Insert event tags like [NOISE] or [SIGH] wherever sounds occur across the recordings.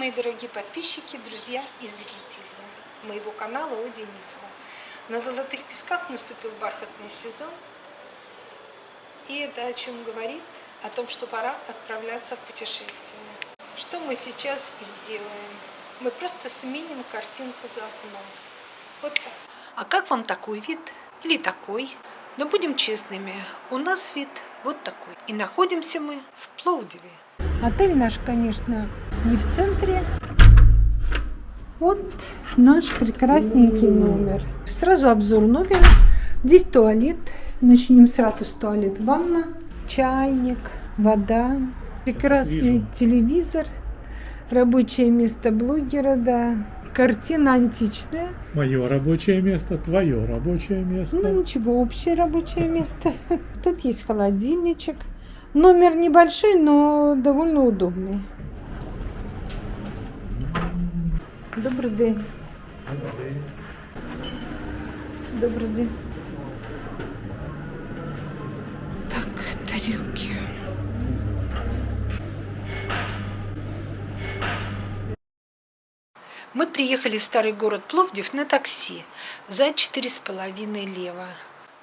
мои дорогие подписчики, друзья и зрители моего канала О Денисова. На Золотых Песках наступил бархатный сезон. И это о чем говорит? О том, что пора отправляться в путешествие. Что мы сейчас и сделаем. Мы просто сменим картинку за окном. Вот так. А как вам такой вид? Или такой? Но будем честными, у нас вид вот такой. И находимся мы в Пловдиве. Отель наш, конечно, не в центре. Вот наш прекрасненький номер. Сразу обзор номера. Здесь туалет. Начнем сразу с туалет. Ванна, чайник, вода, прекрасный Вижу. телевизор, рабочее место блогера, да. Картина античная. Мое рабочее место, твое рабочее место. Ну ничего, общее рабочее место. [LAUGHS] Тут есть холодильничек. Номер небольшой, но довольно удобный. Добрый день. Добрый день. Так, тарелки. Мы приехали в старый город Пловдив на такси за четыре с половиной лева.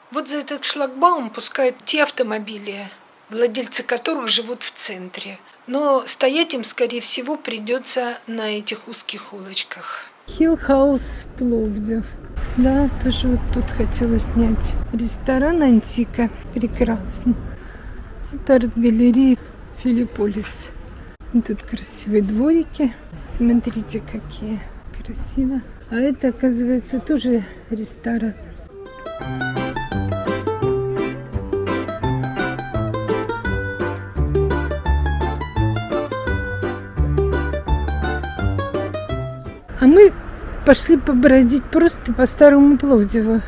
Вот за этот шлагбаум пускают те автомобили, владельцы которых живут в центре. Но стоять им, скорее всего, придется на этих узких улочках. Hill House Пловдив. Да, тоже вот тут хотела снять. Ресторан Антика. Прекрасно. Это арт-галерея Филипполис. Тут красивые дворики. Смотрите, какие красиво. А это, оказывается, тоже ресторан. А мы пошли побродить просто по старому Пловдиву.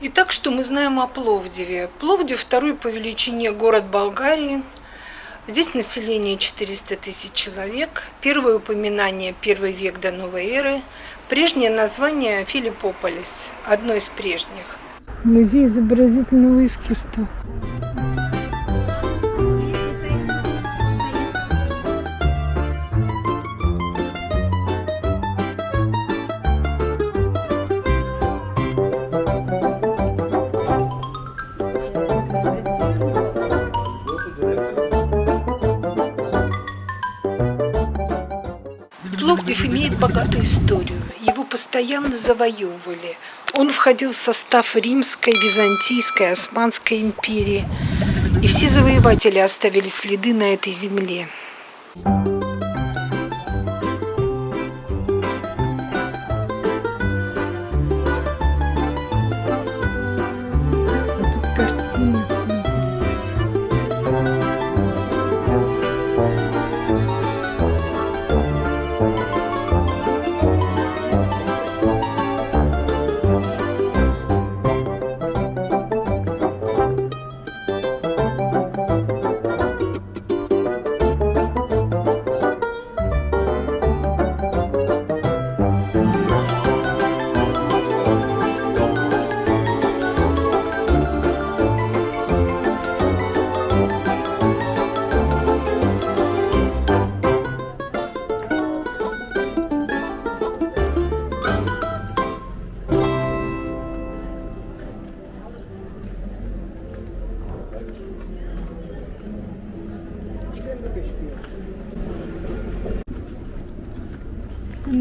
Итак, что мы знаем о Пловдиве? Пловдив второй по величине город Болгарии. Здесь население 400 тысяч человек. Первое упоминание – первый век до новой эры. Прежнее название – Филиппополис, одно из прежних. Музей изобразительного искусства. Пловдив имеет богатую историю. Его постоянно завоевывали. Он входил в состав Римской, Византийской, Османской империи. И все завоеватели оставили следы на этой земле.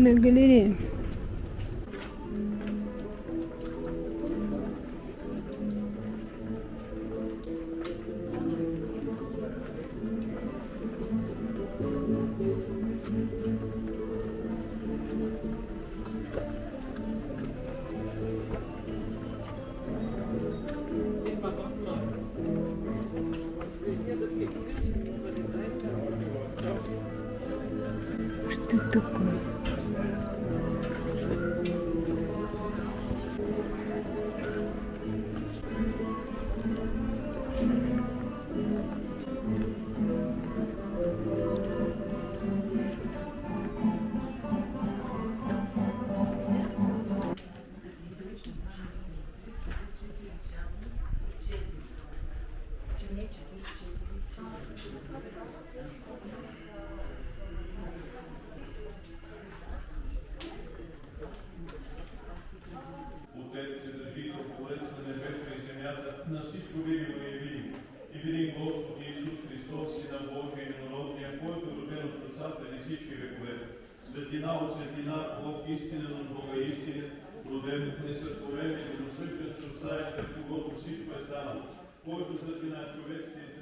На галерее. Что такое? видимо и видимо. И видим Господ Иисус Христос, Сина и единородния, който е роден от Отцата и всички векове. Светлина от светлина, Бог истина от Бога истинен, роден от несътворен, единосъщен с Отца и чрез когото всичко е станало, който светлина човешкия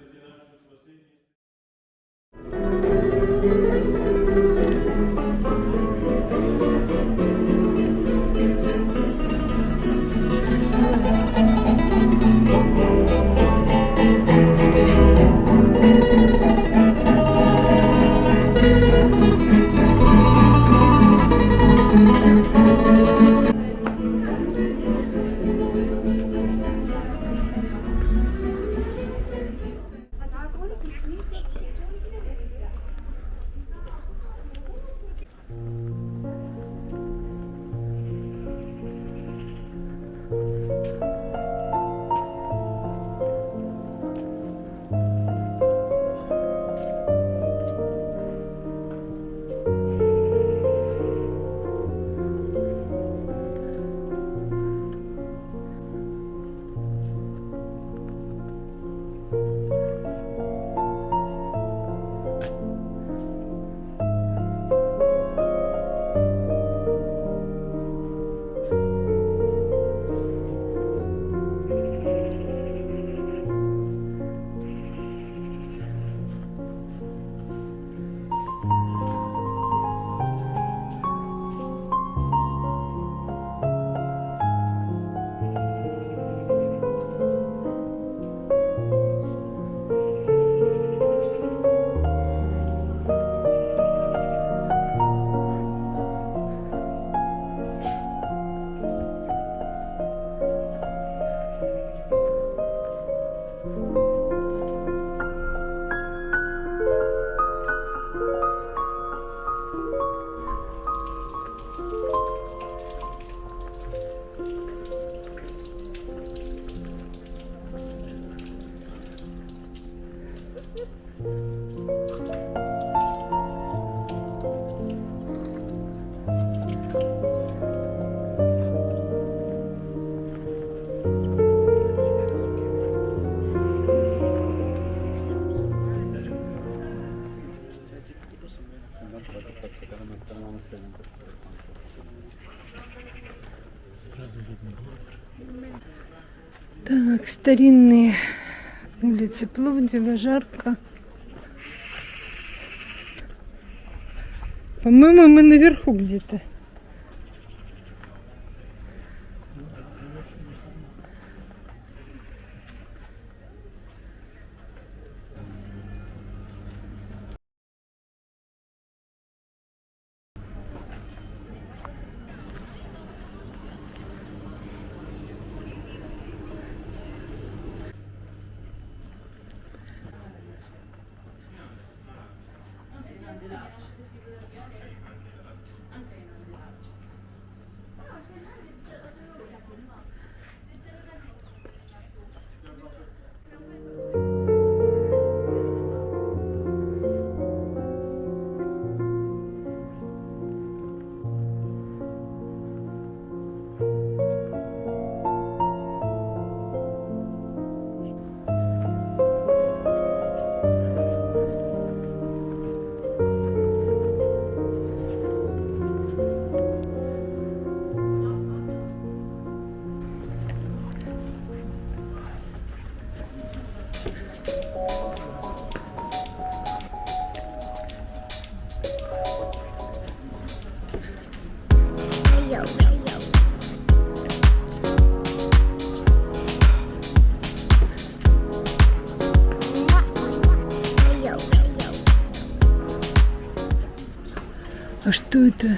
Так, старинные улицы Пловдива, жарко. По-моему, мы наверху где-то. Это?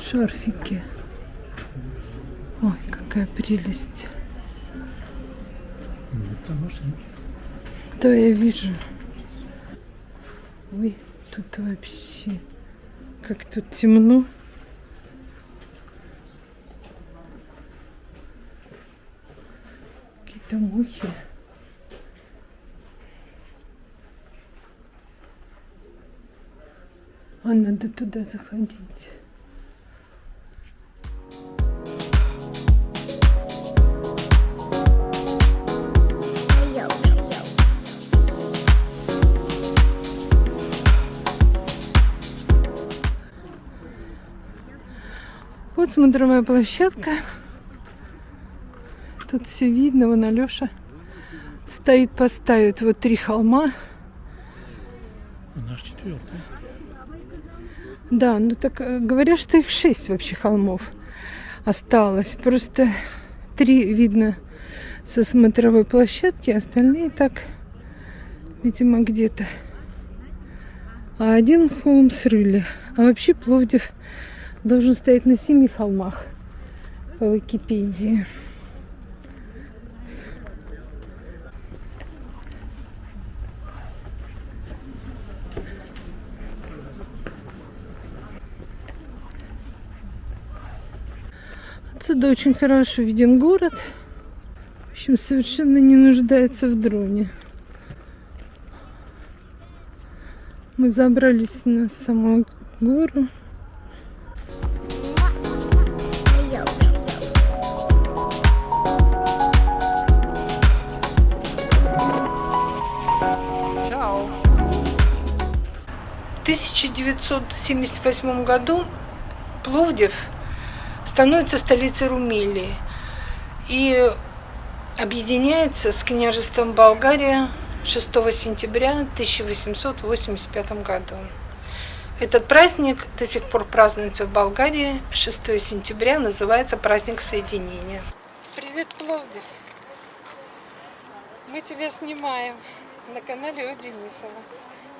Шарфики. Ой, какая прелесть. Да, я вижу. Ой, тут вообще как тут темно. Какие-то мухи. А надо туда заходить. Вот смотровая площадка. Тут все видно. Вон Алеша стоит, поставит вот три холма. Наш четвертый. Да, ну так э, говорят, что их шесть вообще холмов осталось. Просто три видно со смотровой площадки, остальные так, видимо, где-то. А один холм срыли. А вообще Пловдив должен стоять на семи холмах по Википедии. Отсюда очень хорошо виден город. В общем, совершенно не нуждается в дроне. Мы забрались на саму гору. В 1978 году Пловдив становится столицей Румелии и объединяется с княжеством Болгария 6 сентября 1885 году. Этот праздник до сих пор празднуется в Болгарии. 6 сентября называется праздник соединения. Привет, Пловдив! Мы тебя снимаем на канале О Денисова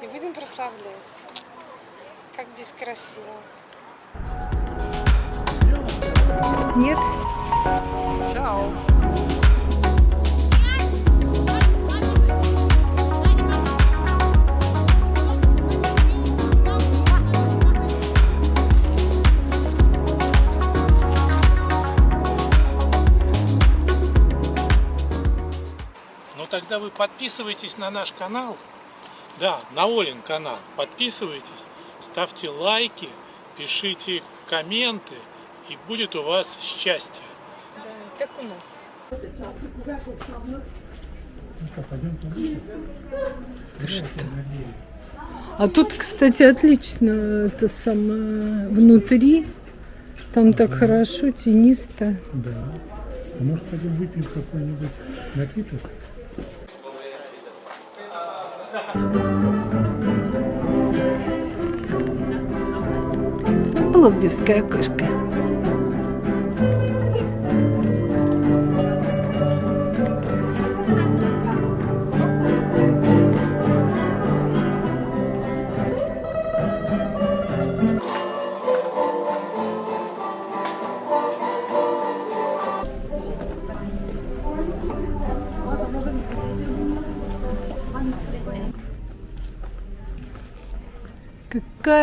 и будем прославлять. Как здесь красиво. Нет? Чао. Ну тогда вы подписывайтесь на наш канал. Да, на Олин канал. Подписывайтесь, ставьте лайки, пишите комменты, и будет у вас счастье. Да, как у нас. А тут, кстати, отлично это самое внутри. Там так хорошо, тенисто. Да. А может пойдем выпьем какой-нибудь напиток? Пловдивская кошка.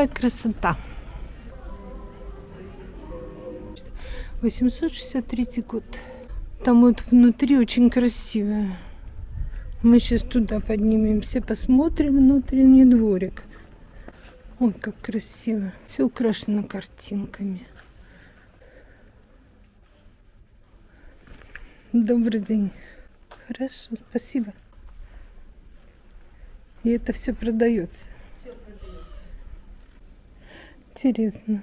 Какая красота! 863 год. Там вот внутри очень красиво. Мы сейчас туда поднимемся, посмотрим внутренний дворик. Ой, как красиво. Все украшено картинками. Добрый день. Хорошо, спасибо. И это все продается. Интересно.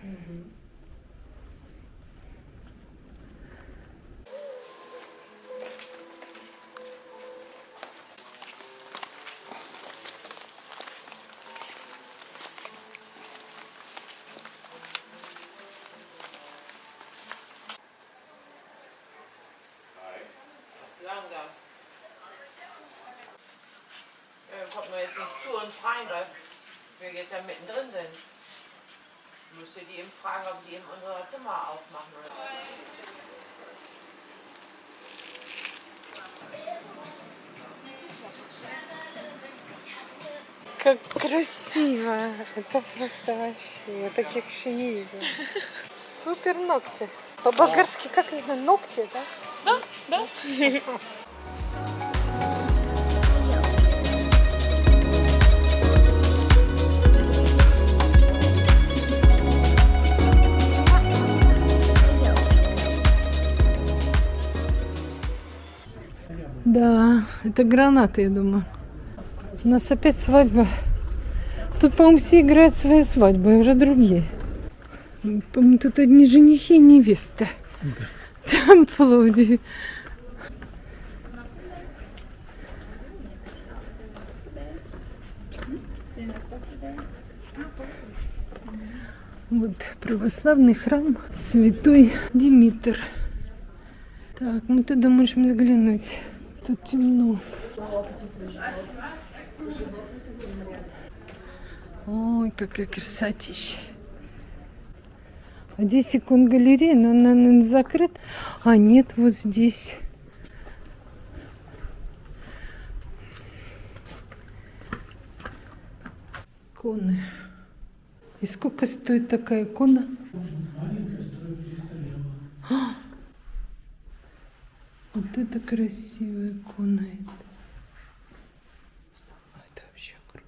Langsam. Ja, kommt man jetzt nicht zu uns rein, weil wir jetzt ja mittendrin sind. Müsst ihr die eben fragen, ob die eben unser Zimmer aufmachen oder Как красиво! Это просто вообще, я таких еще не видела. Супер ногти. По-болгарски как это? Ногти, да? Да, [LAUGHS] это гранаты, я думаю. У нас опять свадьба. Тут, по-моему, все играют свои свадьбы, уже другие. По-моему, тут одни женихи и невеста. Там в Пловдиве. Вот православный храм Святой Димитр. Так, мы туда можем заглянуть. Тут темно. Ой, какая красотища. А здесь икон галерея, но она, наверное, закрыта. А нет, вот здесь. Иконы. И сколько стоит такая икона? А! Вот это красивая икона. Это, вообще круто.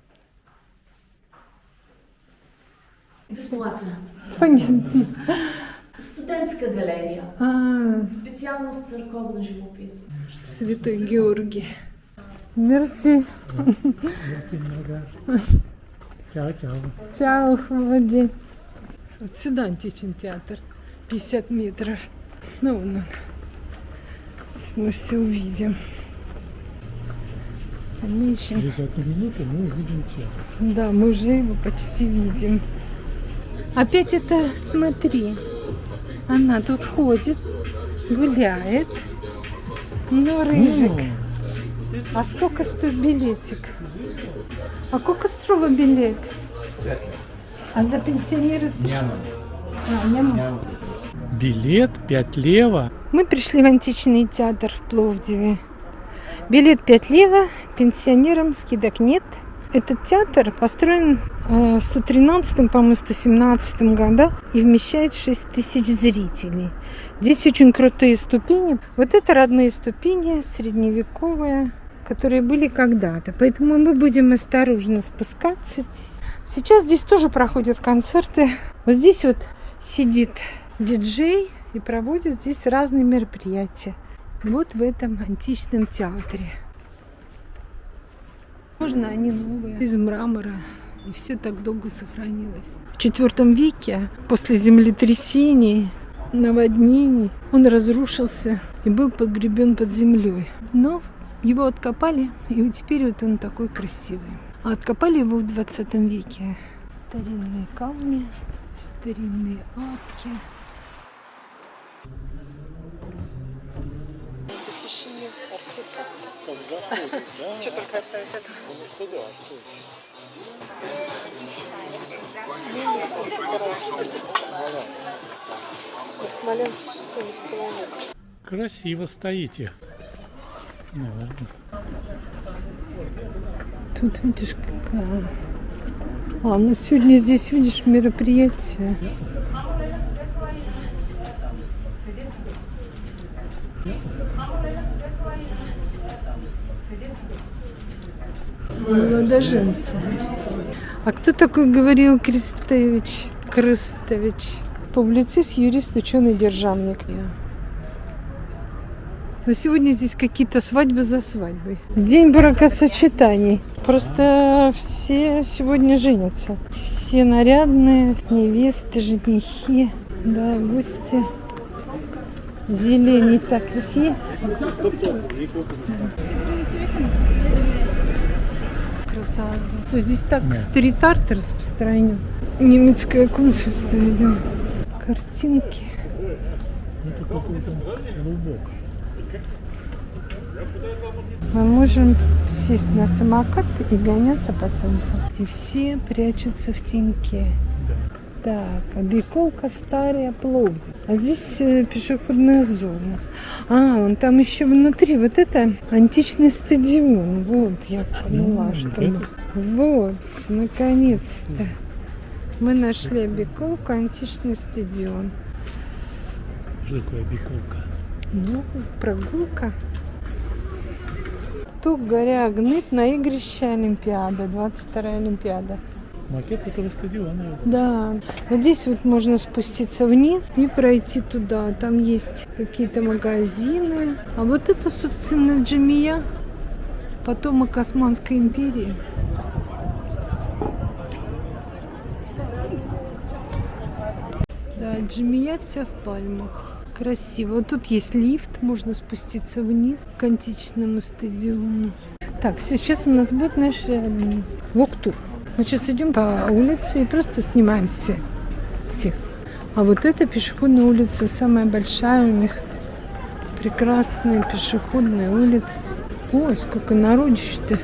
Безплатно. Понятно. Студентська галерія. А, з церковний живопис. Святой Георгий. Мерси. Чао, чао. Чао, молодец. Вот сюда античный театр. 50 метров. Ну, вон он. Сможете увидим. Мы. Через одну минуту мы увидим театр. Да, мы уже его почти видим. Опять это, смотри, она тут ходит, гуляет. Ну, рыжик. А сколько стоит билетик? А сколько строго билет? А за пенсионеры? А, няма. Билет 5 лево. Мы пришли в античный театр в Пловдиве. Билет 5 лево, пенсионерам скидок нет. Этот театр построен э, в 113, по-моему, 117 годах и вмещает 6 тысяч зрителей. Здесь очень крутые ступени. Вот это родные ступени, средневековые, которые были когда-то. Поэтому мы будем осторожно спускаться здесь. Сейчас здесь тоже проходят концерты. Вот здесь вот сидит диджей и проводит здесь разные мероприятия. Вот в этом античном театре. Можно они новые, из мрамора. И все так долго сохранилось. В IV веке, после землетрясений, наводнений, он разрушился и был погребен под землей. Но его откопали, и теперь вот он такой красивый. А откопали его в 20 веке. Старинные камни, старинные арки. Посещение артефактов. Как заходит, да? Что только оставить это? Ну, что да, что Смоленск 70 километров. Красиво стоите. Наверное. Тут видишь, какая... А, ну сегодня здесь, видишь, мероприятие. Молодоженцы. А кто такой говорил Крестович? Крестович. Публицист, юрист, ученый, державник. Но сегодня здесь какие-то свадьбы за свадьбой. День бракосочетаний. Просто все сегодня женятся. Все нарядные, невесты, женихи, да, гости. Зелени такси. Что Здесь так стрит-арт распространен. Немецкое консульство, видимо. Картинки. Это какой-то голубок. Мы можем сесть на самокат и гоняться по центру. И все прячутся в теньке. Так, обиколка старая Пловдив. А здесь э, пешеходная зона. А, он там еще внутри. Вот это античный стадион. Вот, я поняла, М, что мы... Вот, наконец-то. Мы нашли обиколку, античный стадион. Что такое биколка? Ну, прогулка. Тук, горя, гнит на игрище Олимпиада, 22 Олимпиада. Макет этого стадиона. Да, вот здесь вот можно спуститься вниз и пройти туда. Там есть какие-то магазины. А вот это, собственно, Джамия, потомок Османской империи. Да, Джимия вся в пальмах. Красиво. Тут есть лифт, можно спуститься вниз к античному стадиону. Так, все, сейчас у нас будет наш эм, вок-тур. Мы сейчас идем по улице и просто снимаем все, всех. А вот эта пешеходная улица самая большая у них. Прекрасная пешеходная улица. Ой, сколько народища-то.